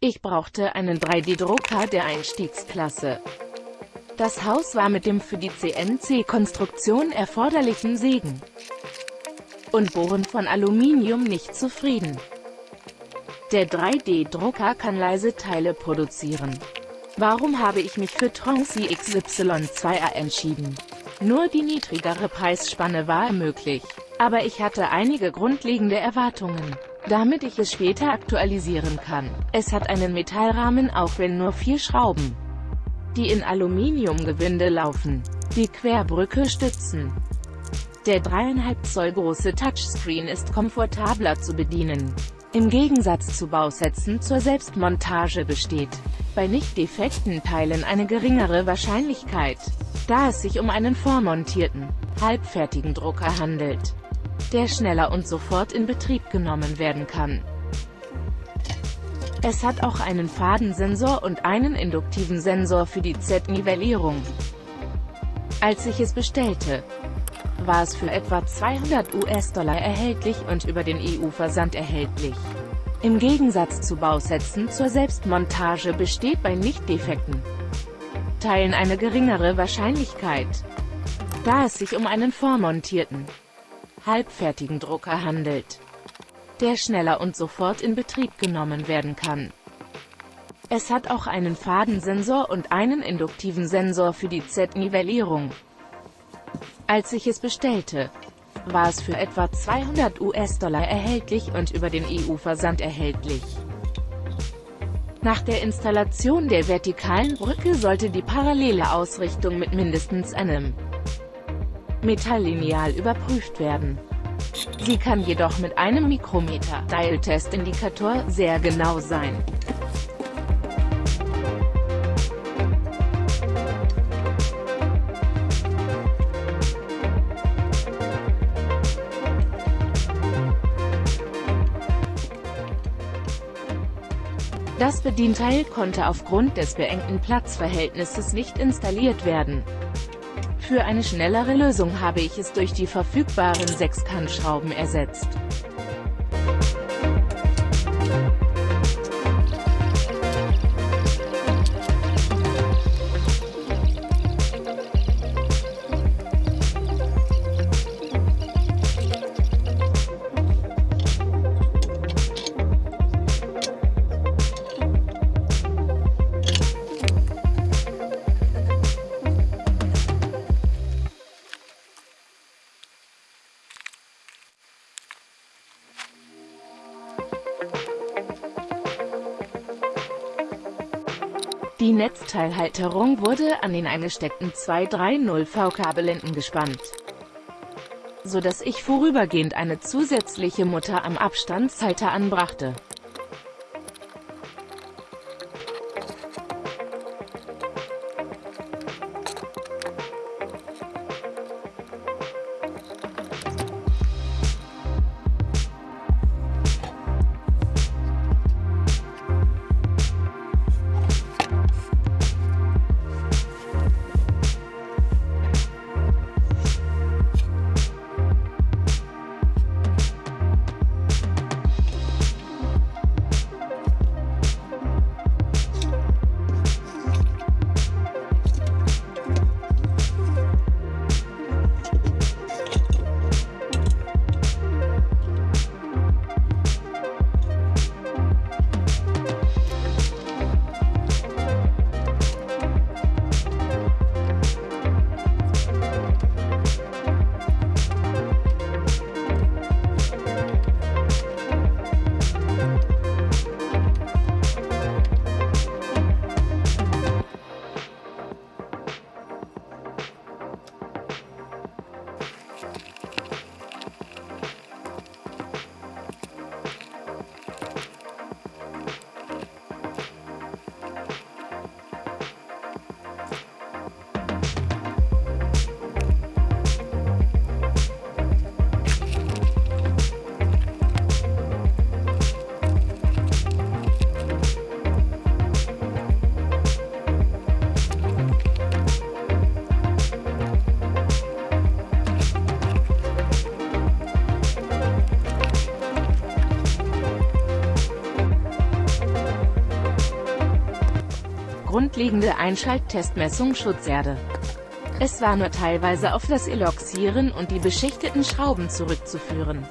Ich brauchte einen 3D-Drucker der Einstiegsklasse. Das Haus war mit dem für die CNC-Konstruktion erforderlichen Sägen und Bohren von Aluminium nicht zufrieden. Der 3D-Drucker kann leise Teile produzieren. Warum habe ich mich für Tronxy XY2A entschieden? Nur die niedrigere Preisspanne war möglich. Aber ich hatte einige grundlegende Erwartungen, damit ich es später aktualisieren kann. Es hat einen Metallrahmen auch wenn nur vier Schrauben, die in Aluminiumgewinde laufen. Die Querbrücke stützen. Der 3,5 Zoll große Touchscreen ist komfortabler zu bedienen. Im Gegensatz zu Bausätzen zur Selbstmontage besteht bei nicht defekten Teilen eine geringere Wahrscheinlichkeit, da es sich um einen vormontierten, halbfertigen Drucker handelt, der schneller und sofort in Betrieb genommen werden kann. Es hat auch einen Fadensensor und einen induktiven Sensor für die Z-Nivellierung. Als ich es bestellte, war es für etwa 200 US-Dollar erhältlich und über den EU-Versand erhältlich. Im Gegensatz zu Bausätzen zur Selbstmontage besteht bei nicht defekten Teilen eine geringere Wahrscheinlichkeit, da es sich um einen vormontierten, halbfertigen Drucker handelt, der schneller und sofort in Betrieb genommen werden kann. Es hat auch einen Fadensensor und einen induktiven Sensor für die Z-Nivellierung. Als ich es bestellte, war es für etwa 200 US-Dollar erhältlich und über den EU-Versand erhältlich. Nach der Installation der vertikalen Brücke sollte die parallele Ausrichtung mit mindestens einem Metalllineal überprüft werden. Sie kann jedoch mit einem Mikrometer-Dial-Test-Indikator sehr genau sein. Das Bedienteil konnte aufgrund des beengten Platzverhältnisses nicht installiert werden. Für eine schnellere Lösung habe ich es durch die verfügbaren Sechskantschrauben ersetzt. Netzteilhalterung wurde an den eingesteckten 230V-Kabelenden gespannt, so dass ich vorübergehend eine zusätzliche Mutter am Abstandshalter anbrachte. Grundlegende Einschalttestmessung Schutzerde. Es war nur teilweise auf das Eloxieren und die beschichteten Schrauben zurückzuführen.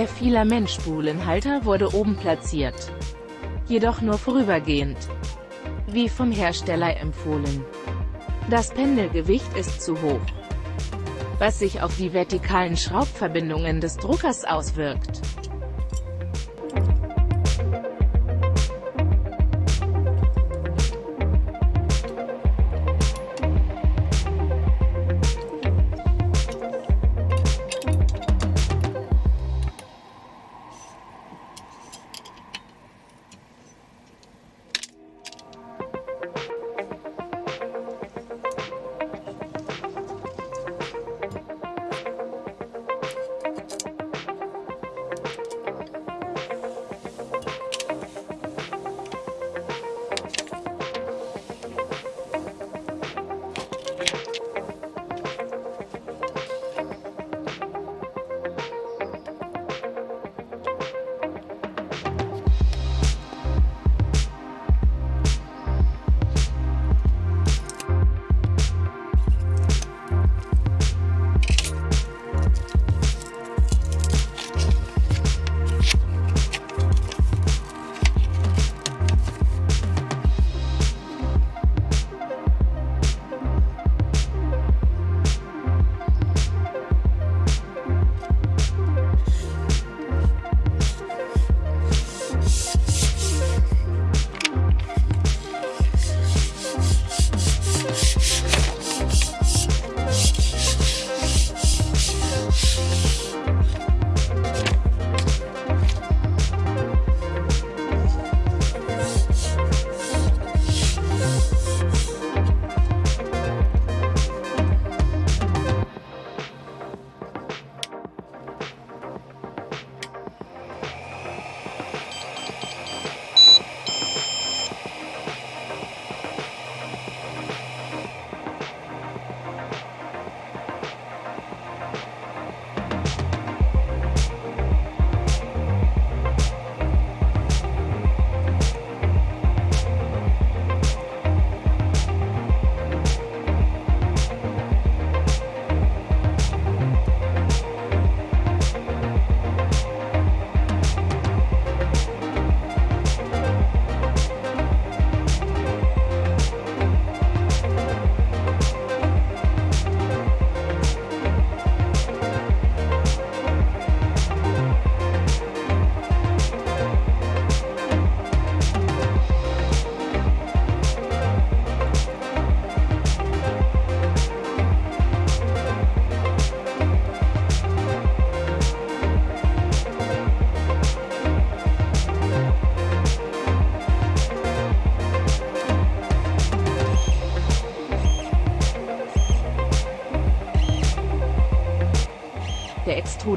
Der Filamentspulenhalter wurde oben platziert. Jedoch nur vorübergehend. Wie vom Hersteller empfohlen. Das Pendelgewicht ist zu hoch. Was sich auf die vertikalen Schraubverbindungen des Druckers auswirkt.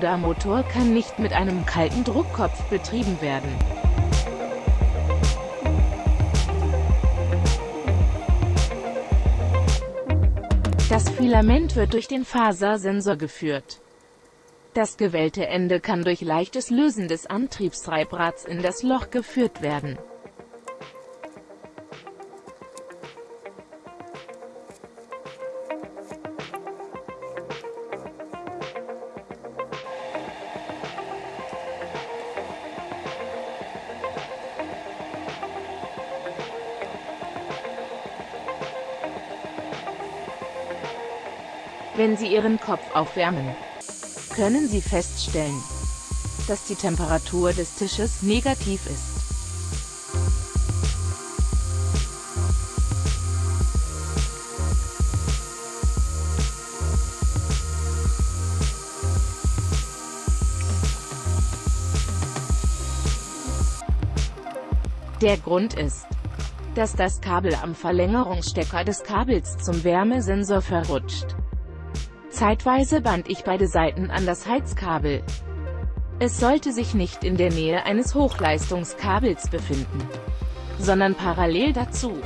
Der Extrudermotor kann nicht mit einem kalten Druckkopf betrieben werden. Das Filament wird durch den Fasersensor geführt. Das gewellte Ende kann durch leichtes Lösen des Antriebstreibrads in das Loch geführt werden. Wenn Sie Ihren Kopf aufwärmen, können Sie feststellen, dass die Temperatur des Tisches negativ ist. Der Grund ist, dass das Kabel am Verlängerungsstecker des Kabels zum Wärmesensor verrutscht. Zeitweise band ich beide Seiten an das Heizkabel. Es sollte sich nicht in der Nähe eines Hochleistungskabels befinden, sondern parallel dazu.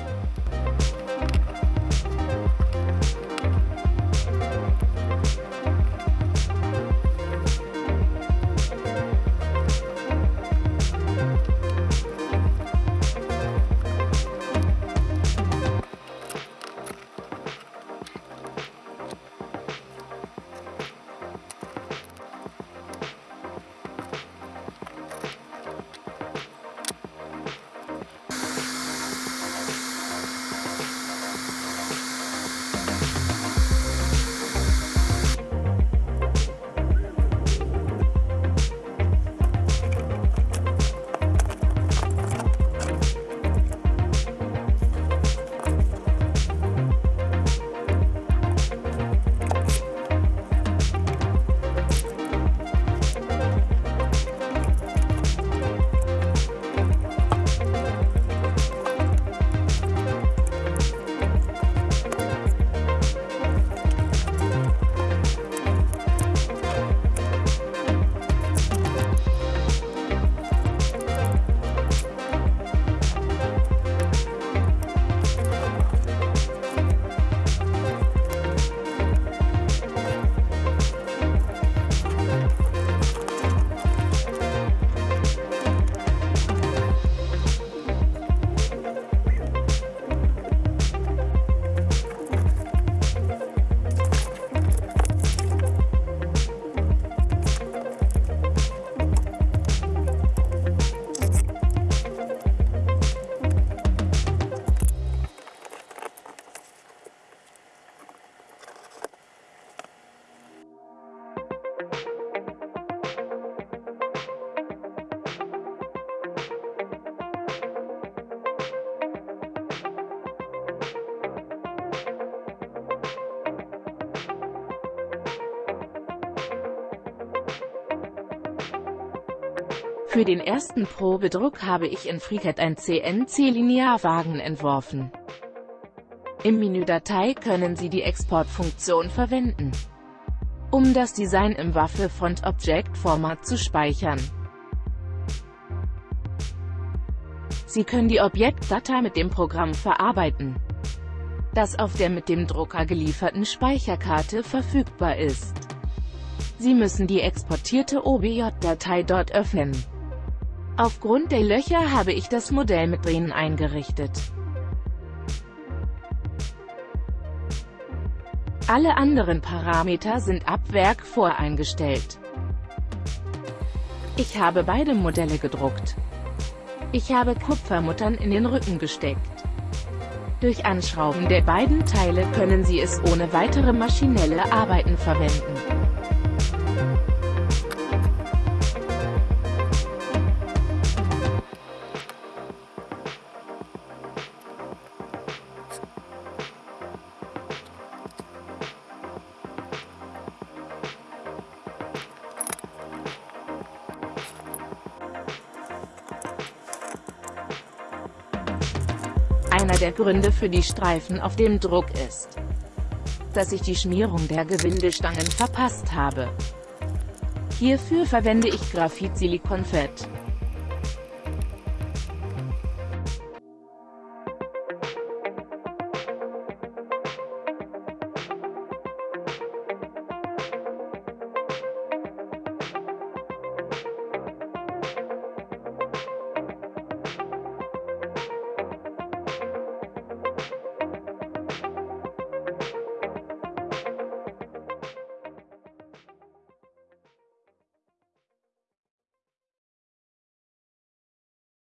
Für den ersten Probedruck habe ich in FreeCAD ein CNC-Linearwagen entworfen. Im Menüdatei können Sie die Exportfunktion verwenden, um das Design im Waffe Front Object Format zu speichern. Sie können die Objektdatei mit dem Programm verarbeiten, das auf der mit dem Drucker gelieferten Speicherkarte verfügbar ist. Sie müssen die exportierte OBJ-Datei dort öffnen. Aufgrund der Löcher habe ich das Modell mit Drehen eingerichtet. Alle anderen Parameter sind ab Werk voreingestellt. Ich habe beide Modelle gedruckt. Ich habe Kupfermuttern in den Rücken gesteckt. Durch Anschrauben der beiden Teile können Sie es ohne weitere maschinelle Arbeiten verwenden. Einer der Gründe für die Streifen auf dem Druck ist, dass ich die Schmierung der Gewindestangen verpasst habe. Hierfür verwende ich Graphit-Silikonfett.